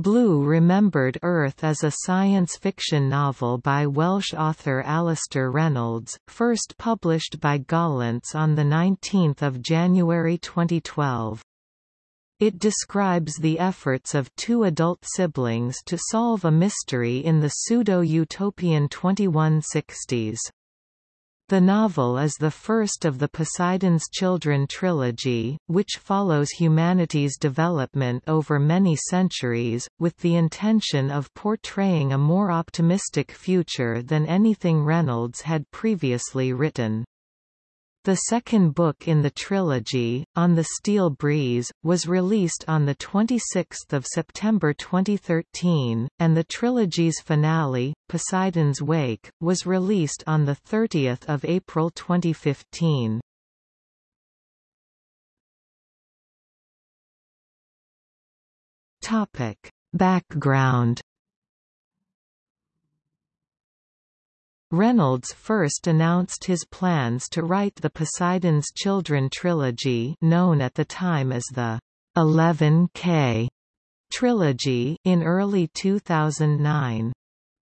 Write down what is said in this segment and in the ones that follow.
Blue Remembered Earth is a science fiction novel by Welsh author Alastair Reynolds, first published by Gollancz on 19 January 2012. It describes the efforts of two adult siblings to solve a mystery in the pseudo-utopian 2160s. The novel is the first of the Poseidon's Children trilogy, which follows humanity's development over many centuries, with the intention of portraying a more optimistic future than anything Reynolds had previously written. The second book in the trilogy, On the Steel Breeze, was released on 26 September 2013, and the trilogy's finale, Poseidon's Wake, was released on 30 April 2015. Background Reynolds first announced his plans to write the Poseidon's Children trilogy known at the time as the 11K trilogy in early 2009.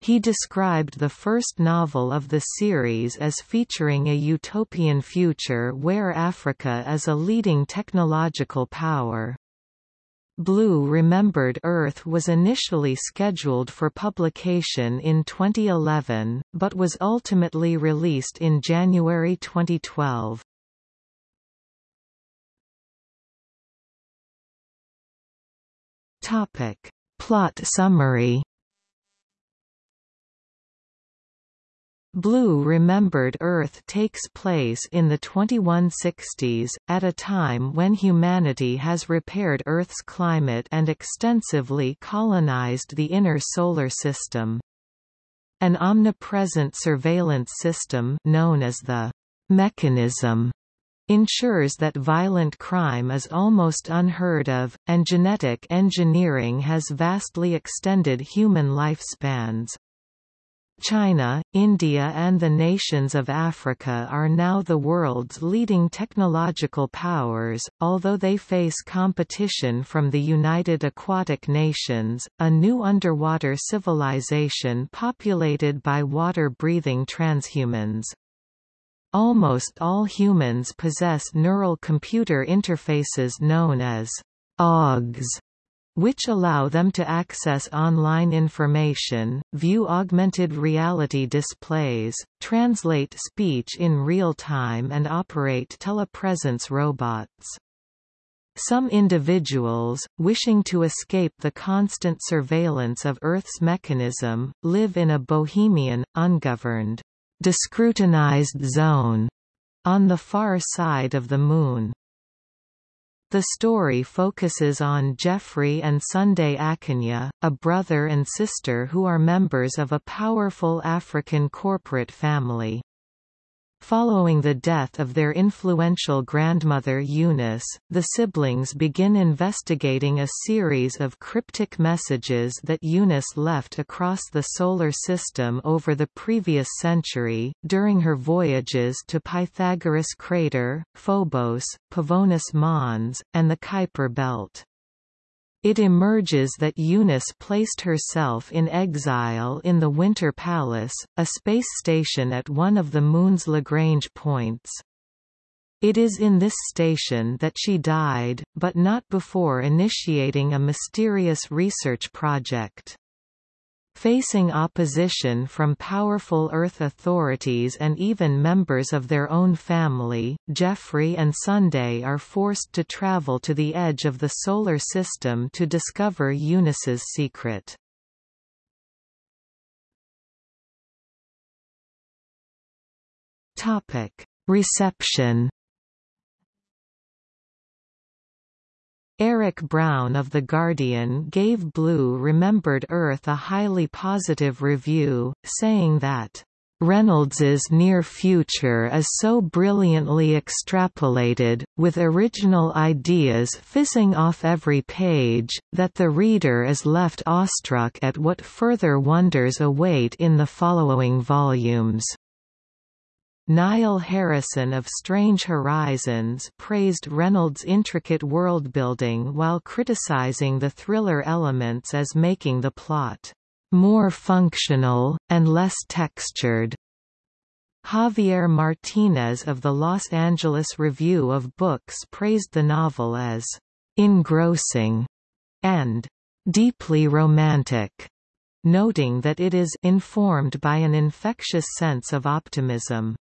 He described the first novel of the series as featuring a utopian future where Africa is a leading technological power. Blue Remembered Earth was initially scheduled for publication in 2011, but was ultimately released in January 2012. Topic. Plot summary Blue Remembered Earth takes place in the 2160s, at a time when humanity has repaired Earth's climate and extensively colonized the inner solar system. An omnipresent surveillance system known as the mechanism ensures that violent crime is almost unheard of, and genetic engineering has vastly extended human lifespans. China, India and the nations of Africa are now the world's leading technological powers, although they face competition from the United Aquatic Nations, a new underwater civilization populated by water-breathing transhumans. Almost all humans possess neural computer interfaces known as AUGs which allow them to access online information, view augmented reality displays, translate speech in real time and operate telepresence robots. Some individuals, wishing to escape the constant surveillance of Earth's mechanism, live in a bohemian, ungoverned, descrutinized zone on the far side of the Moon. The story focuses on Geoffrey and Sunday Akinya, a brother and sister who are members of a powerful African corporate family. Following the death of their influential grandmother Eunice, the siblings begin investigating a series of cryptic messages that Eunice left across the Solar System over the previous century, during her voyages to Pythagoras Crater, Phobos, Pavonis Mons, and the Kuiper Belt. It emerges that Eunice placed herself in exile in the Winter Palace, a space station at one of the Moon's Lagrange points. It is in this station that she died, but not before initiating a mysterious research project. Facing opposition from powerful Earth authorities and even members of their own family, Geoffrey and Sunday are forced to travel to the edge of the Solar System to discover Eunice's secret. Reception Eric Brown of The Guardian gave Blue Remembered Earth a highly positive review, saying that Reynolds's near future is so brilliantly extrapolated, with original ideas fizzing off every page, that the reader is left awestruck at what further wonders await in the following volumes. Niall Harrison of Strange Horizons praised Reynolds' intricate world-building while criticizing the thriller elements as making the plot more functional, and less textured. Javier Martinez of the Los Angeles Review of Books praised the novel as engrossing and deeply romantic, noting that it is informed by an infectious sense of optimism.